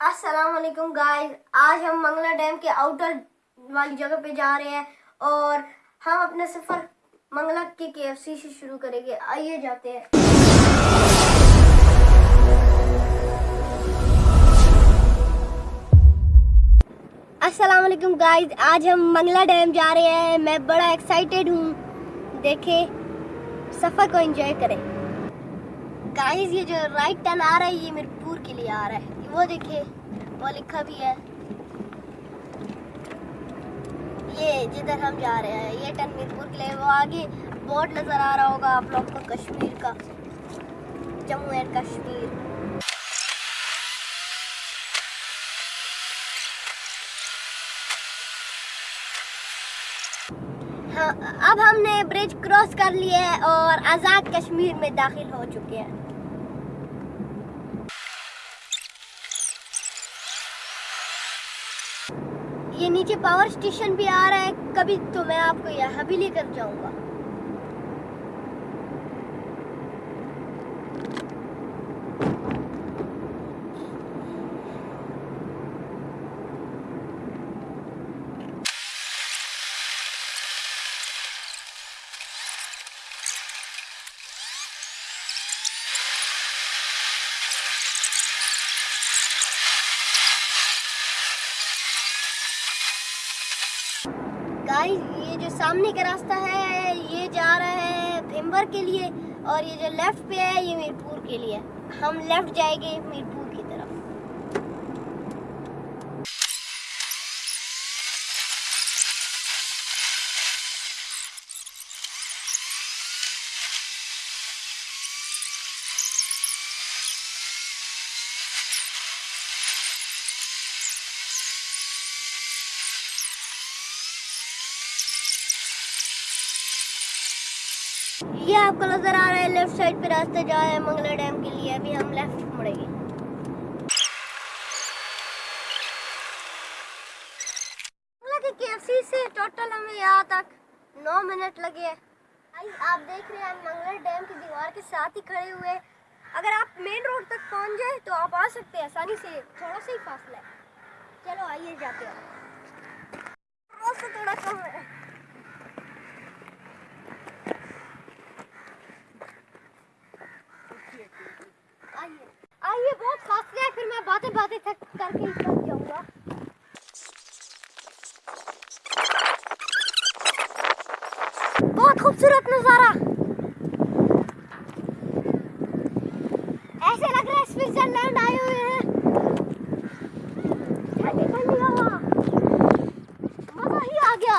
अस्सलाम वालेकुम गाइस आज हम मंगला डैम के आउटर वाली जगह पे जा रहे हैं और हम अपना सफ़र मंगला के केएफसी से शुरू करेंगे। आइए जाते हैं। अस्सलाम वालेकुम गाइस आज हम मंगला डैम जा रहे हैं। मैं बड़ा एक्साइटेड हूँ। देखे, सफ़र को एंजॉय करें। गाइस, ये जो राइट टर्न आ रहा है, ये मिरपुर के लिए आ रहा है। वो देखिए वो लिखा भी है। ये जिधर हम जा रहे हैं, ये टर्न मिरपुर के लिए वो आगे बोर्ड नज़र आ रहा होगा आप लोग को कश्मीर का। जम्मू एंड कश्मीर। हाँ अब हमने ब्रिज क्रॉस कर लिया है और आज़ाद कश्मीर में दाखिल हो चुके हैं। ये नीचे पावर स्टेशन भी आ रहा है, कभी तो मैं आपको यहाँ भी लेकर जाऊँगा। गाइस ये जो सामने का रास्ता है, ये जा रहा है भिम्बर के लिए और ये जो लेफ़्ट पे है, ये मीरपुर के लिए। हम लेफ़्ट जाएँगे मीरपुर की तरफ़ ये आपको नज़र आ रहा है लेफ़्ट साइड पे रास्ता जा रहा है मंगला डैम के लिए। अभी हम लेफ़्ट मुड़ेंगे। से टोटल हमें यहाँ तक नौ मिनट लगे आप देख रहे हैं मंगला डैम की दीवार के साथ ही खड़े हुए अगर आप मेन रोड तक पहुँच जाए तो आप आ सकते हैं आसानी से। थोड़ा सा ही फासला है। चलो, आइए जाते हैं। रोड से थोड़ा कम है आइए आइए बहुत फासले है फिर मैं बातें बातें थक करके थक जाऊँगा। बहुत खूबसूरत नज़ारा। ऐसे लग रहा है स्विट्जरलैंड आए हुए हैं ठंडी ठंडी हवा मज़ा ही आ गया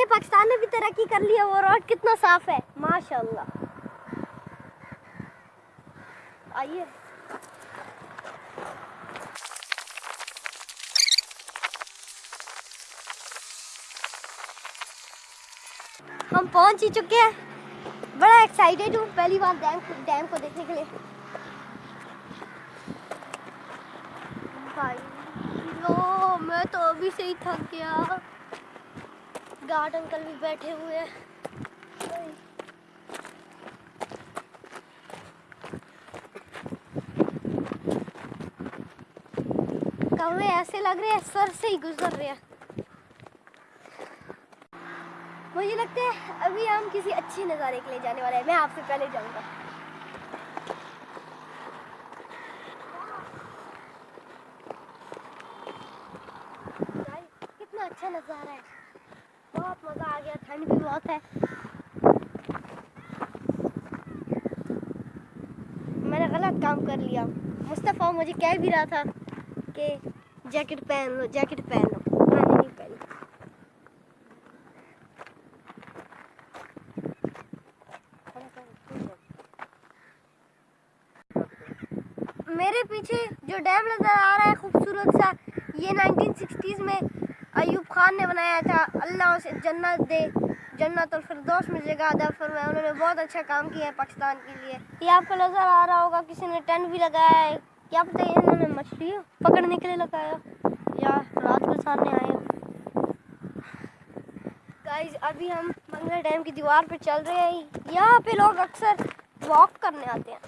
देखिए, पाकिस्तान ने भी तरक्की कर लिया वो रोड कितना साफ़ है। माशाल्लाह। आइए। हम पहुँच ही चुके हैं। बड़ा एक्साइटेड हूँ, पहली बार डैम डैम को देखने के लिए। भाई, लो, मैं तो अभी से ही थक गया। गार्ड अंकल भी बैठे हुए हैं। ऐसे लग रहे हैं, सर से ही गुजर रहे हैं। मुझे लगता है अभी हम किसी अच्छे नज़ारे के लिए जाने वाले हैं। मैं आपसे पहले जाऊँगा। कितना अच्छा नज़ारा है। बहुत मज़ा आ गया, ठंड भी बहुत है। मैंने गलत काम कर लिया। मुस्तफ़ा मुझे कह भी रहा था कि जैकेट पहन लो जैकेट पहन। लो मैंने नहीं पहनी। मेरे पीछे जो डैम नज़र आ रहा है, खूबसूरत सा, ये 1960s में अयूब खान ने बनाया था। अल्लाह उसे जन्नत दे। जन्नत और फिरदौस में जगह अदा फरमाए उन्होंने बहुत अच्छा काम किया है पाकिस्तान के लिए। ये आपको नज़र आ रहा होगा, किसी ने टेंट भी लगाया है। क्या पता है इन्होंने मछली पकड़ने के लिए लगाया। या रात को सामने आए गाइस अभी हम मंगला डैम की दीवार पर चल रहे हैं। यहाँ पे लोग अक्सर वॉक करने आते हैं।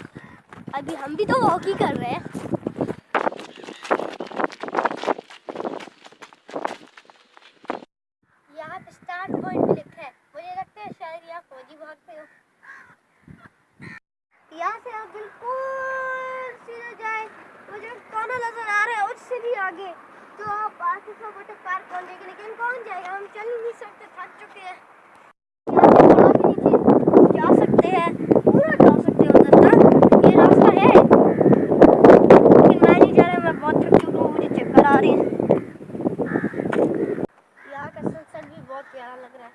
अभी हम भी तो वॉक ही कर रहे हैं यहाँ पे स्टार्ट पॉइंट भी लिखा है मुझे लगता है शायद यहाँ फौजी भागते हो यहाँ से आप बिल्कुल सीधा जाए। वो जो कोना नज़र आ रहा है, उससे भी आगे। तो आप आसिफ वाटर पार्क पहुँचेंगे लेकिन कौन जाएगा? हम चल नहीं सकते, थक चुके हैं। से जा सकते हैं जा सकते हैं उधर तक ये रास्ता है। मुझे आ रहे हैं। यहाँ का भी बहुत प्यारा लग रहा है।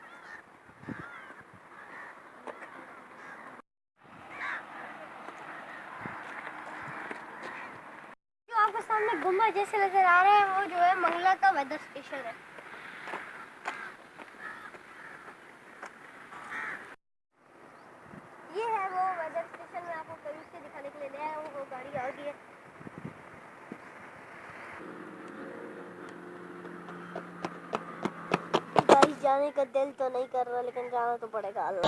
सामने गुंबद जैसे नज़र आ रहा है, वो जो है मंगला का वेदर स्टेशन है। ये है वो वेदर स्टेशन में आपको करीब से दिखाने के लिए ले आया हूँ, वो गाड़ी आ गई है। जाने का दिल तो नहीं कर रहा, लेकिन जाना तो पड़ेगा अल्लाह।